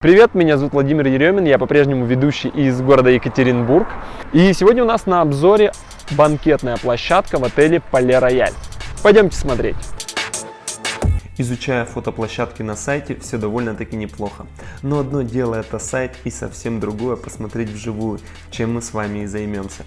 Привет, меня зовут Владимир Еремин, я по-прежнему ведущий из города Екатеринбург. И сегодня у нас на обзоре банкетная площадка в отеле Пале Рояль. Пойдемте смотреть. Изучая фотоплощадки на сайте, все довольно-таки неплохо. Но одно дело это сайт и совсем другое посмотреть вживую, чем мы с вами и займемся.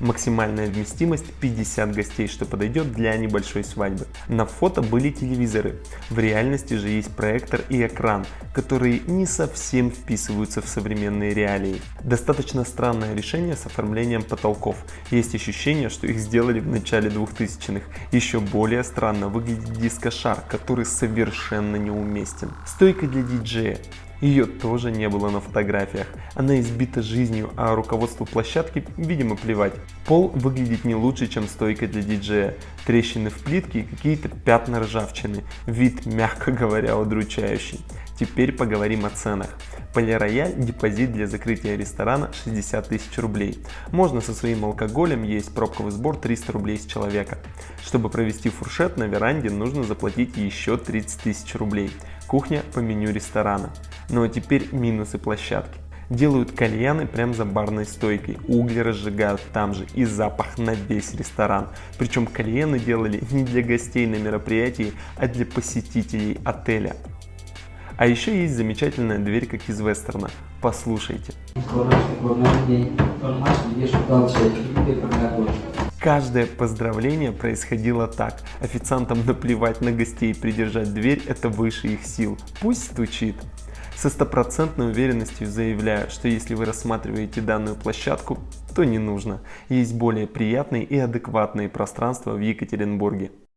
Максимальная вместимость 50 гостей, что подойдет для небольшой свадьбы. На фото были телевизоры, в реальности же есть проектор и экран, которые не совсем вписываются в современные реалии. Достаточно странное решение с оформлением потолков. Есть ощущение, что их сделали в начале 2000-х. Еще более странно выглядит дискошар, который совершенно неуместен. Стойка для диджея. Ее тоже не было на фотографиях. Она избита жизнью, а руководству площадки, видимо, плевать. Пол выглядит не лучше, чем стойка для диджея. Трещины в плитке и какие-то пятна ржавчины. Вид, мягко говоря, удручающий. Теперь поговорим о ценах. Полирояль депозит для закрытия ресторана 60 тысяч рублей. Можно со своим алкоголем есть пробковый сбор 300 рублей с человека. Чтобы провести фуршет на веранде нужно заплатить еще 30 тысяч рублей. Кухня по меню ресторана. Ну а теперь минусы площадки. Делают кальяны прямо за барной стойкой, угли разжигают там же и запах на весь ресторан. Причем кальяны делали не для гостей на мероприятии, а для посетителей отеля. А еще есть замечательная дверь, как из вестерна. Послушайте. Каждое поздравление происходило так. Официантам наплевать на гостей, придержать дверь – это выше их сил. Пусть стучит. Со стопроцентной уверенностью заявляю, что если вы рассматриваете данную площадку, то не нужно. Есть более приятные и адекватные пространства в Екатеринбурге.